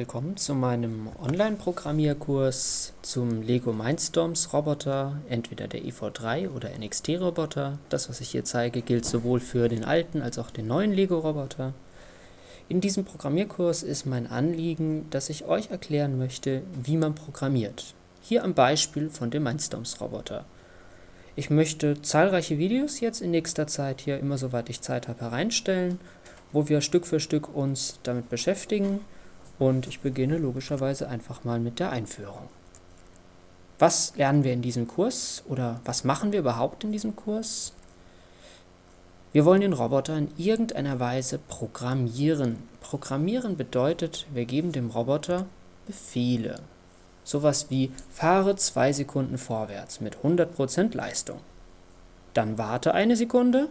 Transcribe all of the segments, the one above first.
Willkommen zu meinem Online-Programmierkurs zum Lego Mindstorms Roboter, entweder der EV3 oder NXT Roboter. Das, was ich hier zeige, gilt sowohl für den alten als auch den neuen Lego Roboter. In diesem Programmierkurs ist mein Anliegen, dass ich euch erklären möchte, wie man programmiert. Hier am Beispiel von dem Mindstorms Roboter. Ich möchte zahlreiche Videos jetzt in nächster Zeit hier immer soweit ich Zeit habe hereinstellen, wo wir Stück für Stück uns damit beschäftigen und ich beginne logischerweise einfach mal mit der Einführung. Was lernen wir in diesem Kurs oder was machen wir überhaupt in diesem Kurs? Wir wollen den Roboter in irgendeiner Weise programmieren. Programmieren bedeutet, wir geben dem Roboter Befehle. Sowas wie fahre zwei Sekunden vorwärts mit 100% Leistung. Dann warte eine Sekunde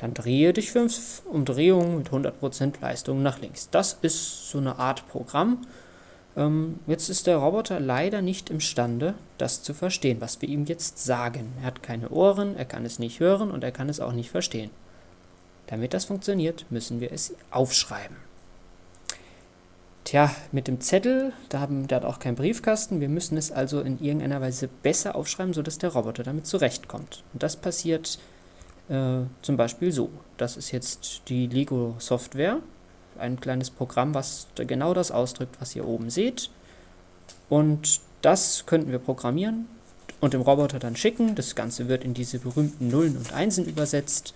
dann drehe dich fünf Umdrehungen mit 100% Leistung nach links. Das ist so eine Art Programm. Ähm, jetzt ist der Roboter leider nicht imstande, das zu verstehen, was wir ihm jetzt sagen. Er hat keine Ohren, er kann es nicht hören und er kann es auch nicht verstehen. Damit das funktioniert, müssen wir es aufschreiben. Tja, mit dem Zettel, da haben, der hat auch keinen Briefkasten, wir müssen es also in irgendeiner Weise besser aufschreiben, sodass der Roboter damit zurechtkommt. Und das passiert äh, zum Beispiel so. Das ist jetzt die Lego-Software, ein kleines Programm, was genau das ausdrückt, was ihr oben seht. Und das könnten wir programmieren und dem Roboter dann schicken. Das Ganze wird in diese berühmten Nullen und Einsen übersetzt.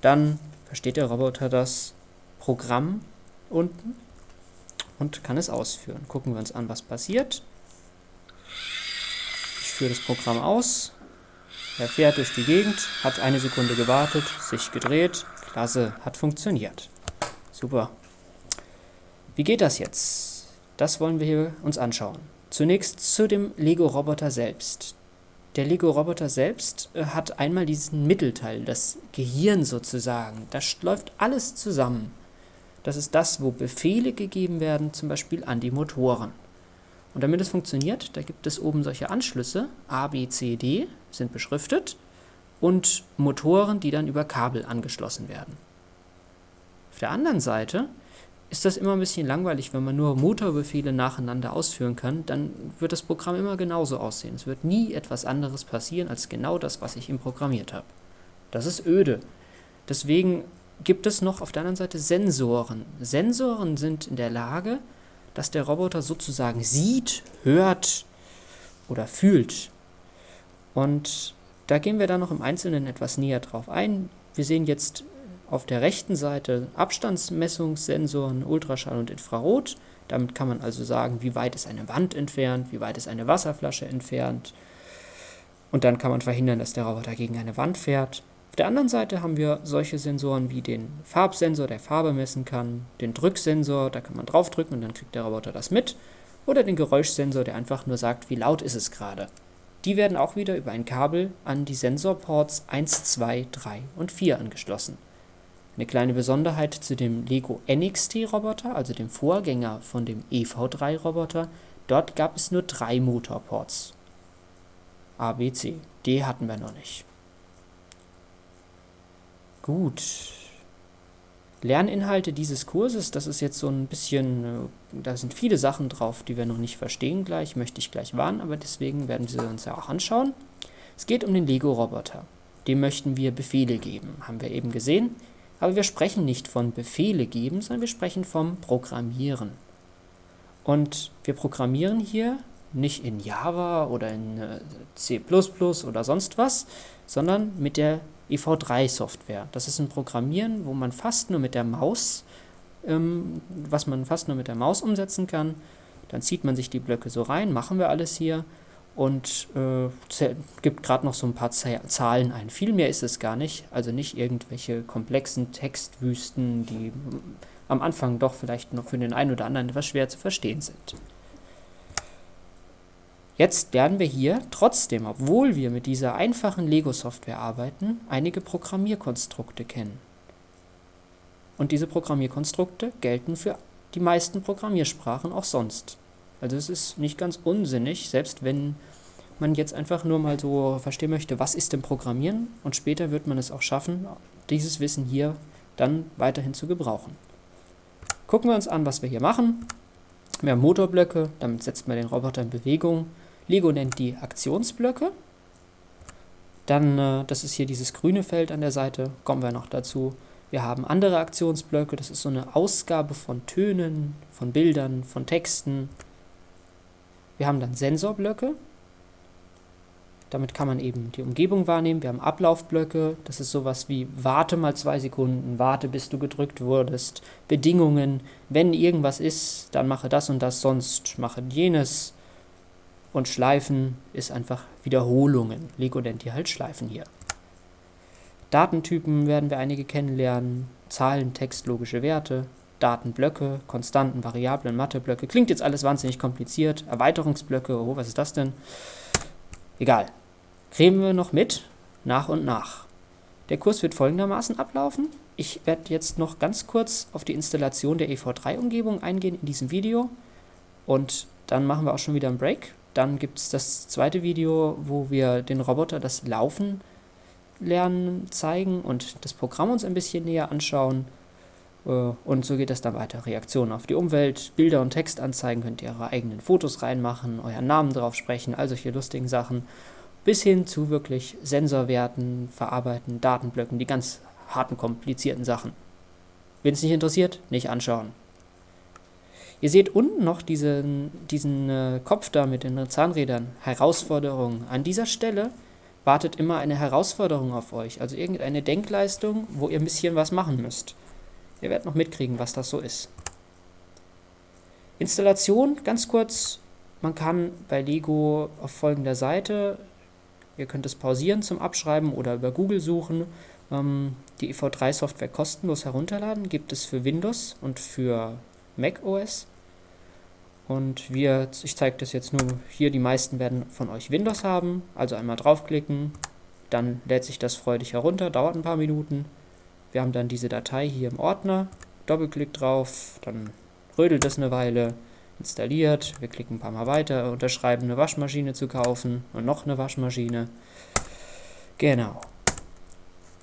Dann versteht der Roboter das Programm unten und kann es ausführen. Gucken wir uns an, was passiert. Ich führe das Programm aus. Er fährt durch die Gegend, hat eine Sekunde gewartet, sich gedreht. Klasse, hat funktioniert. Super. Wie geht das jetzt? Das wollen wir hier uns anschauen. Zunächst zu dem Lego-Roboter selbst. Der Lego-Roboter selbst äh, hat einmal diesen Mittelteil, das Gehirn sozusagen. Da läuft alles zusammen. Das ist das, wo Befehle gegeben werden, zum Beispiel an die Motoren. Und damit es funktioniert, da gibt es oben solche Anschlüsse, A, B, C, D, sind beschriftet, und Motoren, die dann über Kabel angeschlossen werden. Auf der anderen Seite ist das immer ein bisschen langweilig, wenn man nur Motorbefehle nacheinander ausführen kann, dann wird das Programm immer genauso aussehen. Es wird nie etwas anderes passieren als genau das, was ich ihm programmiert habe. Das ist öde. Deswegen gibt es noch auf der anderen Seite Sensoren. Sensoren sind in der Lage, dass der Roboter sozusagen sieht, hört oder fühlt. Und da gehen wir dann noch im Einzelnen etwas näher drauf ein. Wir sehen jetzt auf der rechten Seite Abstandsmessungssensoren, Ultraschall und Infrarot. Damit kann man also sagen, wie weit ist eine Wand entfernt, wie weit ist eine Wasserflasche entfernt. Und dann kann man verhindern, dass der Roboter gegen eine Wand fährt. Auf der anderen Seite haben wir solche Sensoren wie den Farbsensor, der Farbe messen kann, den Drücksensor, da kann man draufdrücken und dann kriegt der Roboter das mit, oder den Geräuschsensor, der einfach nur sagt, wie laut ist es gerade. Die werden auch wieder über ein Kabel an die Sensorports 1, 2, 3 und 4 angeschlossen. Eine kleine Besonderheit zu dem Lego NXT Roboter, also dem Vorgänger von dem EV3 Roboter, dort gab es nur drei Motorports. A, B, C. D hatten wir noch nicht. Gut. Lerninhalte dieses Kurses, das ist jetzt so ein bisschen, äh, da sind viele Sachen drauf, die wir noch nicht verstehen gleich, möchte ich gleich warnen, aber deswegen werden wir uns ja auch anschauen. Es geht um den Lego-Roboter. Dem möchten wir Befehle geben, haben wir eben gesehen. Aber wir sprechen nicht von Befehle geben, sondern wir sprechen vom Programmieren. Und wir programmieren hier nicht in Java oder in äh, C++ oder sonst was, sondern mit der EV3-Software. Das ist ein Programmieren, wo man fast nur mit der Maus, ähm, was man fast nur mit der Maus umsetzen kann. Dann zieht man sich die Blöcke so rein, machen wir alles hier und äh, gibt gerade noch so ein paar Zahlen ein. Viel mehr ist es gar nicht, also nicht irgendwelche komplexen Textwüsten, die am Anfang doch vielleicht noch für den einen oder anderen etwas schwer zu verstehen sind. Jetzt lernen wir hier trotzdem, obwohl wir mit dieser einfachen Lego-Software arbeiten, einige Programmierkonstrukte kennen. Und diese Programmierkonstrukte gelten für die meisten Programmiersprachen auch sonst. Also es ist nicht ganz unsinnig, selbst wenn man jetzt einfach nur mal so verstehen möchte, was ist denn Programmieren und später wird man es auch schaffen, dieses Wissen hier dann weiterhin zu gebrauchen. Gucken wir uns an, was wir hier machen. Wir haben Motorblöcke, damit setzt man den Roboter in Bewegung. Lego nennt die Aktionsblöcke. Dann, äh, das ist hier dieses grüne Feld an der Seite, kommen wir noch dazu. Wir haben andere Aktionsblöcke, das ist so eine Ausgabe von Tönen, von Bildern, von Texten. Wir haben dann Sensorblöcke, damit kann man eben die Umgebung wahrnehmen. Wir haben Ablaufblöcke, das ist sowas wie warte mal zwei Sekunden, warte bis du gedrückt wurdest, Bedingungen, wenn irgendwas ist, dann mache das und das, sonst mache jenes. Und Schleifen ist einfach Wiederholungen. Lego die halt Schleifen hier. Datentypen werden wir einige kennenlernen, Zahlen, Text, logische Werte, Datenblöcke, Konstanten, Variablen, Matheblöcke. Klingt jetzt alles wahnsinnig kompliziert. Erweiterungsblöcke, oh, was ist das denn? Egal. Kriegen wir noch mit, nach und nach. Der Kurs wird folgendermaßen ablaufen. Ich werde jetzt noch ganz kurz auf die Installation der EV3-Umgebung eingehen in diesem Video. Und dann machen wir auch schon wieder einen Break. Dann gibt es das zweite Video, wo wir den Roboter das Laufen lernen zeigen und das Programm uns ein bisschen näher anschauen. Äh, und so geht es dann weiter. Reaktionen auf die Umwelt, Bilder und Textanzeigen, könnt ihr eure eigenen Fotos reinmachen, euren Namen drauf sprechen, all solche lustigen Sachen. Bis hin zu wirklich Sensorwerten, Verarbeiten, Datenblöcken, die ganz harten, komplizierten Sachen. Wenn es nicht interessiert, nicht anschauen. Ihr seht unten noch diesen, diesen äh, Kopf da mit den Zahnrädern. Herausforderung. An dieser Stelle wartet immer eine Herausforderung auf euch, also irgendeine Denkleistung, wo ihr ein bisschen was machen müsst. Ihr werdet noch mitkriegen, was das so ist. Installation, ganz kurz, man kann bei Lego auf folgender Seite, ihr könnt es pausieren zum Abschreiben oder über Google suchen, ähm, die EV3-Software kostenlos herunterladen, gibt es für Windows und für Mac OS. Und wir, ich zeige das jetzt nur hier, die meisten werden von euch Windows haben, also einmal draufklicken, dann lädt sich das freudig herunter, dauert ein paar Minuten. Wir haben dann diese Datei hier im Ordner, Doppelklick drauf, dann rödelt das eine Weile, installiert, wir klicken ein paar Mal weiter, unterschreiben eine Waschmaschine zu kaufen und noch eine Waschmaschine. Genau.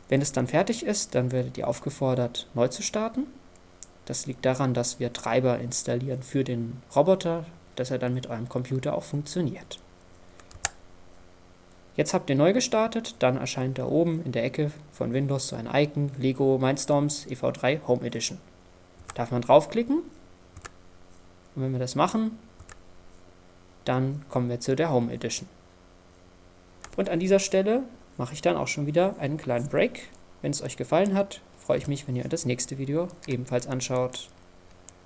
Wenn es dann fertig ist, dann werdet ihr aufgefordert, neu zu starten. Das liegt daran, dass wir Treiber installieren für den Roboter, dass er dann mit eurem Computer auch funktioniert. Jetzt habt ihr neu gestartet, dann erscheint da oben in der Ecke von Windows so ein Icon, Lego Mindstorms EV3 Home Edition. Darf man draufklicken und wenn wir das machen, dann kommen wir zu der Home Edition. Und an dieser Stelle mache ich dann auch schon wieder einen kleinen Break. Wenn es euch gefallen hat, freue ich mich, wenn ihr das nächste Video ebenfalls anschaut.